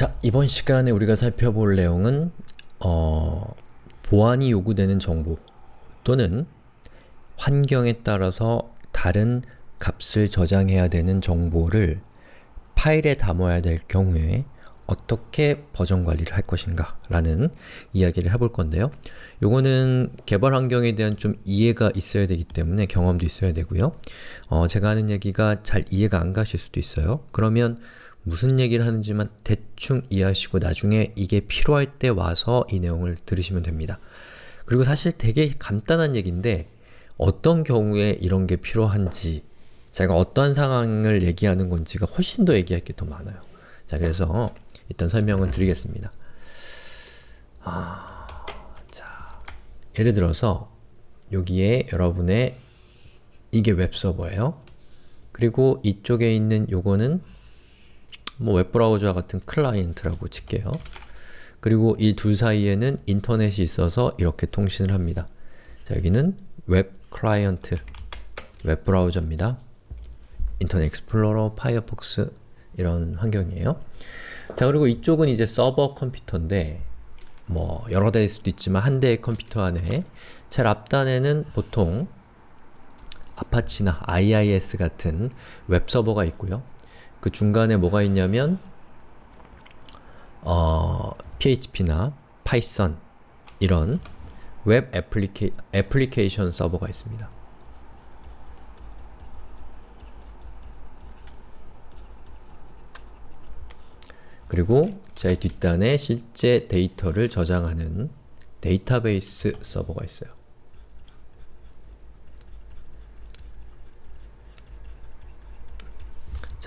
자, 이번 시간에 우리가 살펴볼 내용은 어, 보안이 요구되는 정보 또는 환경에 따라서 다른 값을 저장해야 되는 정보를 파일에 담아야 될 경우에 어떻게 버전 관리를 할 것인가 라는 이야기를 해볼 건데요. 요거는 개발 환경에 대한 좀 이해가 있어야 되기 때문에 경험도 있어야 되고요. 어, 제가 하는 얘기가 잘 이해가 안 가실 수도 있어요. 그러면 무슨 얘기를 하는지만 대충 이해하시고 나중에 이게 필요할 때 와서 이 내용을 들으시면 됩니다. 그리고 사실 되게 간단한 얘기인데 어떤 경우에 이런 게 필요한지 제가 어떤 상황을 얘기하는 건지가 훨씬 더 얘기할 게 더 많아요. 자, 그래서 일단 설명을 드리겠습니다. 아, 자, 예를 들어서 여기에 여러분의 이게 웹서버예요. 그리고 이쪽에 있는 요거는 뭐 웹브라우저와 같은 클라이언트라고 칠게요. 그리고 이 둘 사이에는 인터넷이 있어서 이렇게 통신을 합니다. 자, 여기는 웹 클라이언트, 웹브라우저입니다. Internet Explorer, Firefox 이런 환경이에요. 자, 그리고 이쪽은 이제 서버 컴퓨터인데 뭐 여러 대일 수도 있지만 한 대의 컴퓨터 안에 제일 앞단에는 보통 Apache나 IIS 같은 웹서버가 있고요. 그 중간에 뭐가 있냐면 어, PHP나 Python 이런 웹 애플리케, 애플리케이션 서버가 있습니다. 그리고 제 뒷단에 실제 데이터를 저장하는 데이터베이스 서버가 있어요.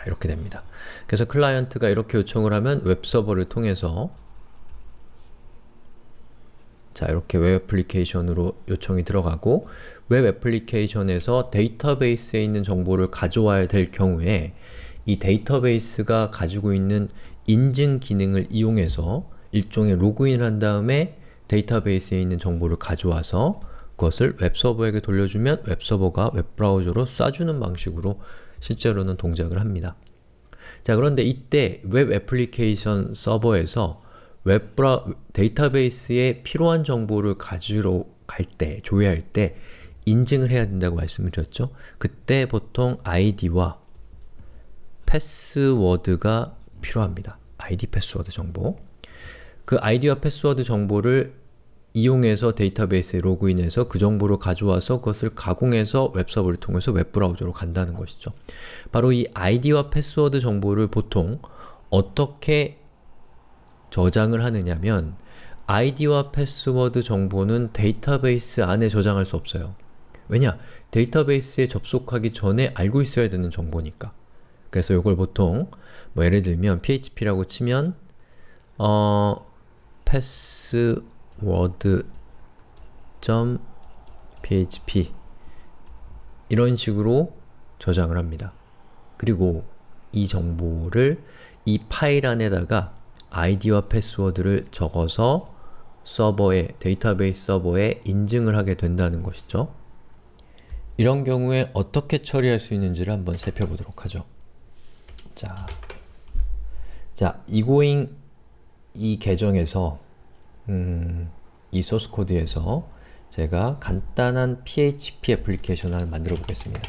자, 이렇게 됩니다. 그래서 클라이언트가 이렇게 요청을 하면 웹서버를 통해서 자, 이렇게 웹 애플리케이션으로 요청이 들어가고 웹 애플리케이션에서 데이터베이스에 있는 정보를 가져와야 될 경우에 이 데이터베이스가 가지고 있는 인증 기능을 이용해서 일종의 로그인을 한 다음에 데이터베이스에 있는 정보를 가져와서 그것을 웹서버에게 돌려주면 웹서버가 웹브라우저로 쏴주는 방식으로 실제로는 동작을 합니다. 자 그런데 이때 웹 애플리케이션 서버에서 웹브라 데이터베이스에 필요한 정보를 가지러 갈 때, 조회할 때 인증을 해야 된다고 말씀을 드렸죠? 그때 보통 아이디와 패스워드가 필요합니다. 아이디 패스워드 정보 그 아이디와 패스워드 정보를 이용해서 데이터베이스에 로그인해서 그 정보를 가져와서 그것을 가공해서 웹서버를 통해서 웹브라우저로 간다는 것이죠. 바로 이 아이디와 패스워드 정보를 보통 어떻게 저장을 하느냐면 아이디와 패스워드 정보는 데이터베이스 안에 저장할 수 없어요. 왜냐? 데이터베이스에 접속하기 전에 알고 있어야 되는 정보니까. 그래서 이걸 보통 뭐 예를 들면 php라고 치면 어 password.php 이런 식으로 저장을 합니다. 그리고 이 정보를 이 파일 안에다가 아이디와 패스워드를 적어서 서버에, 데이터베이스 서버에 인증을 하게 된다는 것이죠. 이런 경우에 어떻게 처리할 수 있는지를 한번 살펴보도록 하죠. 자, 자, 이고잉 이 계정에서 음, 이 소스 코드에서 제가 간단한 PHP 애플리케이션 하나 만들어 보겠습니다.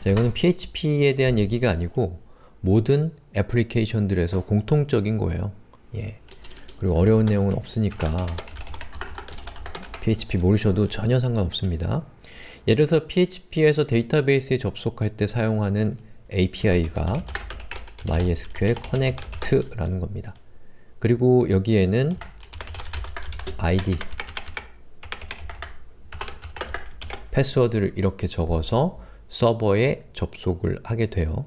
자, 이거는 PHP에 대한 얘기가 아니고 모든 애플리케이션들에서 공통적인 거예요. 예. 그리고 어려운 내용은 없으니까 PHP 모르셔도 전혀 상관없습니다. 예를 들어서 PHP에서 데이터베이스에 접속할 때 사용하는 API가 MySQL Connect라는 겁니다. 그리고 여기에는 id 패스워드를 이렇게 적어서 서버에 접속을 하게 돼요.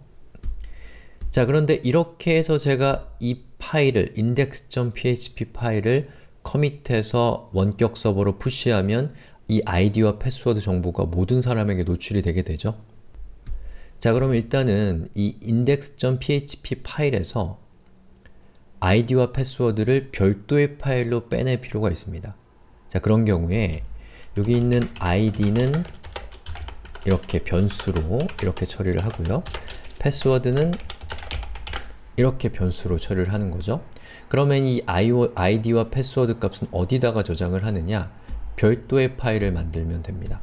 자 그런데 이렇게 해서 제가 이 파일을 index.php 파일을 commit해서 원격 서버로 push하면 이 아이디와 패스워드 정보가 모든 사람에게 노출이 되게 되죠. 자 그럼 일단은 이 index.php 파일에서 아이디와 패스워드를 별도의 파일로 빼낼 필요가 있습니다. 자 그런 경우에 여기 있는 id는 이렇게 변수로 이렇게 처리를 하고요. 패스워드는 이렇게 변수로 처리를 하는 거죠. 그러면 이 아이디와 패스워드 값은 어디다가 저장을 하느냐? 별도의 파일을 만들면 됩니다.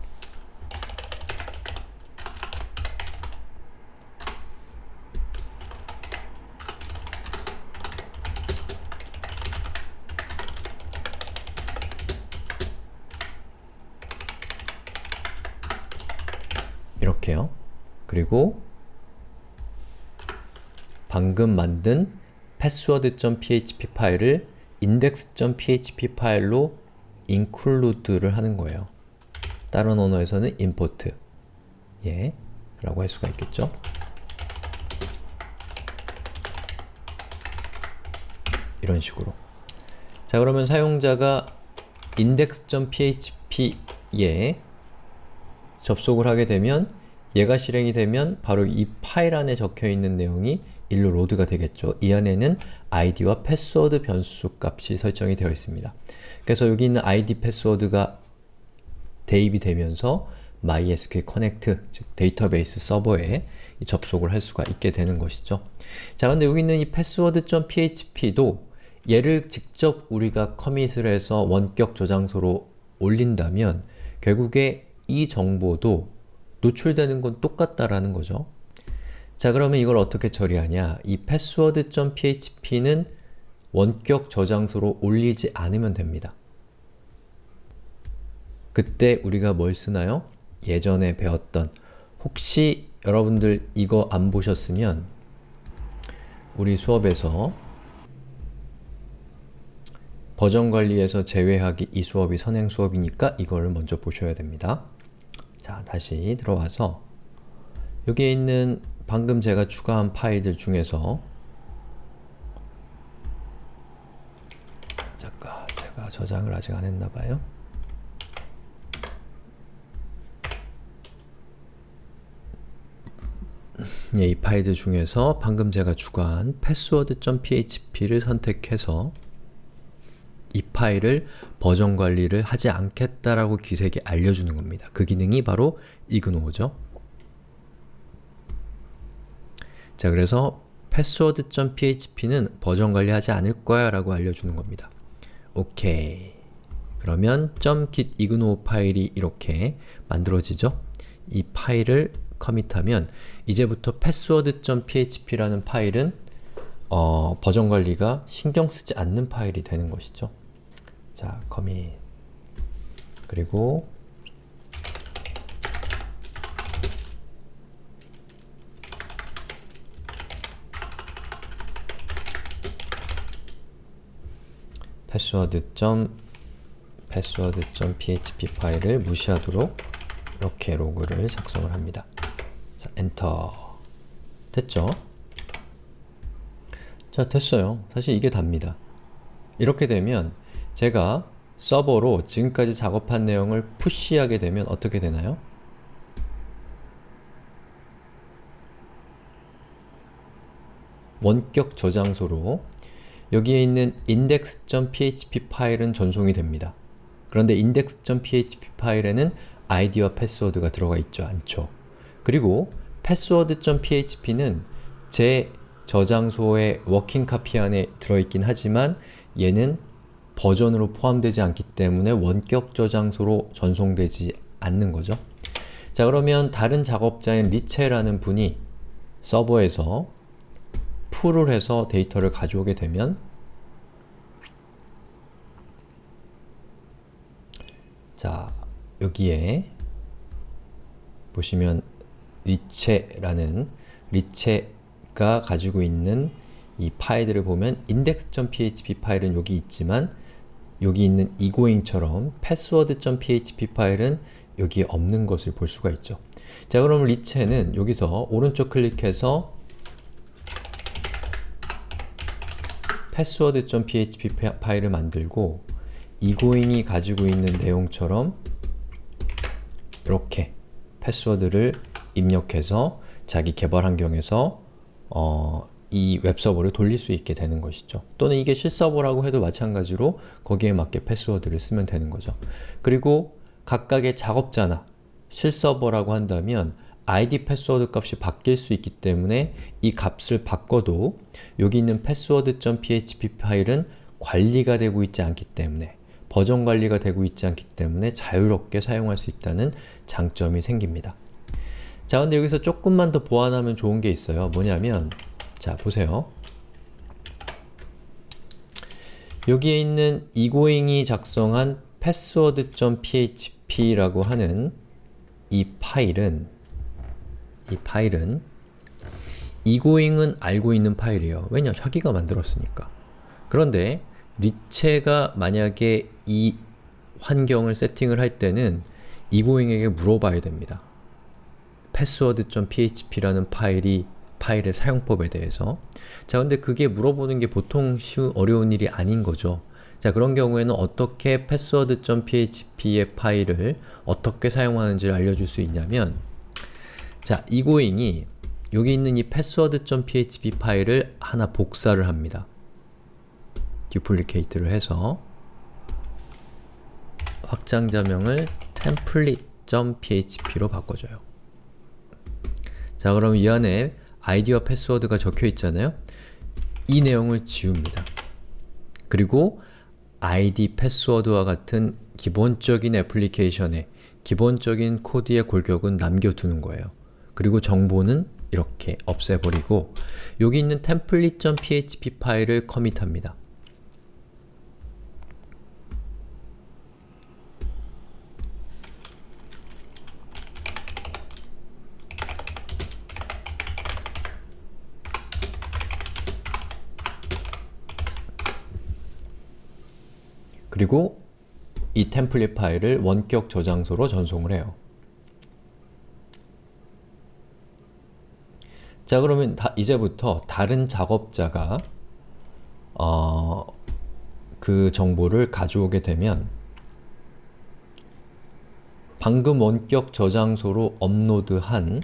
이렇게요. 그리고 방금 만든 password.php 파일을 index.php 파일로 include를 하는 거예요. 다른 언어에서는 import 예, 라고 할 수가 있겠죠. 이런 식으로 자 그러면 사용자가 index.php에 접속을 하게 되면 얘가 실행이 되면 바로 이 파일 안에 적혀있는 내용이 일로 load가 되겠죠. 이 안에는 id와 패스워드 변수 값이 설정이 되어 있습니다. 그래서 여기 있는 id 패스워드가 대입이 되면서 MySQL Connect, 즉 데이터베이스 서버에 접속을 할 수가 있게 되는 것이죠. 자, 근데 여기 있는 이 password.php도 얘를 직접 우리가 커밋을 해서 원격 저장소로 올린다면 결국에 이 정보도 노출되는 건 똑같다라는 거죠. 자 그러면 이걸 어떻게 처리하냐 이 password.php는 원격 저장소로 올리지 않으면 됩니다. 그때 우리가 뭘 쓰나요? 예전에 배웠던 혹시 여러분들 이거 안 보셨으면 우리 수업에서 버전 관리에서 제외하기 이 수업이 선행 수업이니까 이걸 먼저 보셔야 됩니다. 자, 다시 들어와서 여기에 있는 방금 제가 추가한 파일들 중에서 잠깐, 제가 저장을 아직 안 했나봐요. 예, 이 파일들 중에서 방금 제가 추가한 password.php를 선택해서 이 파일을 버전 관리를 하지 않겠다라고 기색에 알려주는 겁니다. 그 기능이 바로 ignoo죠. 자, 그래서 password.php는 버전 관리하지 않을 거야 라고 알려주는 겁니다. 오케이. 그러면 .git ignore 파일이 이렇게 만들어지죠? 이 파일을 커밋하면 이제부터 password.php라는 파일은 어, 버전 관리가 신경 쓰지 않는 파일이 되는 것이죠. 자, 커밋 그리고 password. password.php 파일을 무시하도록 이렇게 로그를 작성을 합니다. 자, 엔터 됐죠? 자, 됐어요. 사실 이게 답니다. 이렇게 되면 제가 서버로 지금까지 작업한 내용을 푸시하게 되면 어떻게 되나요? 원격 저장소로 여기에 있는 index.php 파일은 전송이 됩니다. 그런데 index.php 파일에는 아이디와 패스워드가 들어가 있죠 않죠? 그리고 password.php는 제 저장소의 working copy 안에 들어있긴 하지만 얘는 버전으로 포함되지 않기 때문에 원격 저장소로 전송되지 않는 거죠. 자 그러면 다른 작업자인 리체라는 분이 서버에서 풀을 해서 데이터를 가져오게 되면 자 여기에 보시면 리체라는 리체가 가지고 있는 이 파일들을 보면 index.php 파일은 여기 있지만 여기 있는 egoing처럼 password.php 파일은 여기에 없는 것을 볼 수가 있죠. 자 그럼 리체는 여기서 오른쪽 클릭해서 password.php 파일을 만들고 egoing이 가지고 있는 내용처럼 이렇게 패스워드를 입력해서 자기 개발 환경에서 어, 이 웹서버를 돌릴 수 있게 되는 것이죠. 또는 이게 실서버라고 해도 마찬가지로 거기에 맞게 패스워드를 쓰면 되는 거죠. 그리고 각각의 작업자나 실서버라고 한다면 id 패스워드 값이 바뀔 수 있기 때문에 이 값을 바꿔도 여기 있는 password.php 파일은 관리가 되고 있지 않기 때문에 버전 관리가 되고 있지 않기 때문에 자유롭게 사용할 수 있다는 장점이 생깁니다. 자, 근데 여기서 조금만 더 보완하면 좋은 게 있어요. 뭐냐면 자, 보세요. 여기에 있는 이고잉이 작성한 password.php라고 하는 이 파일은 이 파일은 이고잉은 알고 있는 파일이에요. 왜냐? 자기가 만들었으니까. 그런데 리체가 만약에 이 환경을 세팅을 할 때는 이고잉에게 물어봐야 됩니다. password.php라는 파일이 파일의 사용법에 대해서 자 근데 그게 물어보는 게 보통 쉬운 어려운 일이 아닌 거죠. 자 그런 경우에는 어떻게 password.php의 파일을 어떻게 사용하는지를 알려줄 수 있냐면 자 이고잉이 여기 있는 이 password.php 파일을 하나 복사를 합니다. 듀플리케이트를 해서 확장자명을 template.php로 바꿔줘요. 자 그럼 이 안에 아이디와 패스워드가 적혀 있잖아요? 이 내용을 지웁니다. 그리고 아이디, 패스워드와 같은 기본적인 애플리케이션의 기본적인 코드의 골격은 남겨두는 거예요. 그리고 정보는 이렇게 없애버리고 여기 있는 template.php 파일을 commit합니다. 그리고 이 템플릿 파일을 원격 저장소로 전송을 해요. 자 그러면 다, 이제부터 다른 작업자가 어, 그 정보를 가져오게 되면 방금 원격 저장소로 업로드한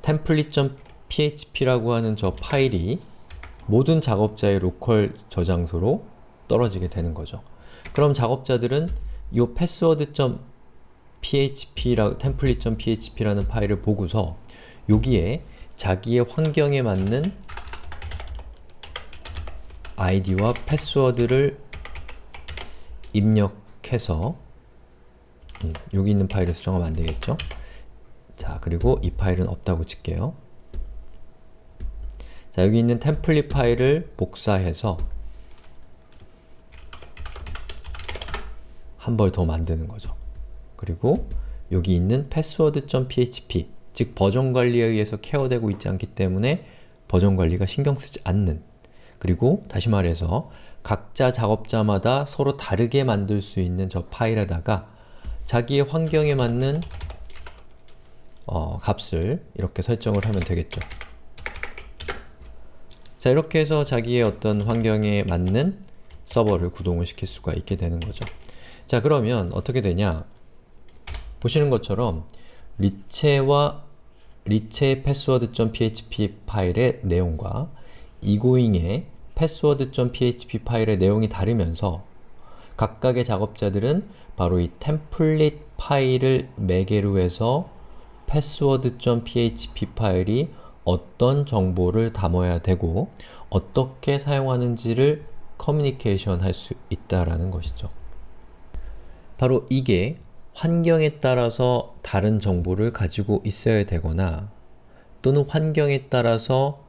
template.php라고 하는 저 파일이 모든 작업자의 로컬 저장소로 떨어지게 되는 거죠. 그럼 작업자들은 이 password.php라 template.php라는 파일을 보고서 여기에 자기의 환경에 맞는 아이디와 패스워드를 입력해서 음, 여기 있는 파일을 수정하면 안되겠죠? 자, 그리고 이 파일은 없다고 칠게요. 자, 여기 있는 템플릿 파일을 복사해서 한 벌 더 만드는 거죠. 그리고 여기 있는 password.php 즉 버전 관리에 의해서 케어되고 있지 않기 때문에 버전 관리가 신경 쓰지 않는 그리고 다시 말해서 각자 작업자마다 서로 다르게 만들 수 있는 저 파일에다가 자기의 환경에 맞는 어, 값을 이렇게 설정을 하면 되겠죠. 자 이렇게 해서 자기의 어떤 환경에 맞는 서버를 구동을 시킬 수가 있게 되는 거죠. 자 그러면 어떻게 되냐 보시는 것처럼 리체와 리체의 password.php 파일의 내용과 이고잉의 password.php 파일의 내용이 다르면서 각각의 작업자들은 바로 이 템플릿 파일을 매개로 해서 password.php 파일이 어떤 정보를 담아야 되고 어떻게 사용하는지를 커뮤니케이션 할 수 있다라는 것이죠. 바로 이게 환경에 따라서 다른 정보를 가지고 있어야 되거나 또는 환경에 따라서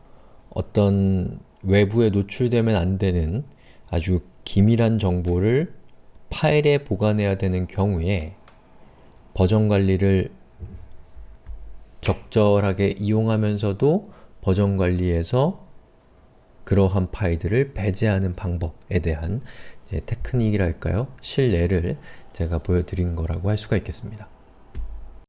어떤 외부에 노출되면 안 되는 아주 기밀한 정보를 파일에 보관해야 되는 경우에 버전 관리를 적절하게 이용하면서도 버전 관리에서 그러한 파일들을 배제하는 방법에 대한 테크닉이랄까요? 실례를 제가 보여드린 거라고 할 수가 있겠습니다.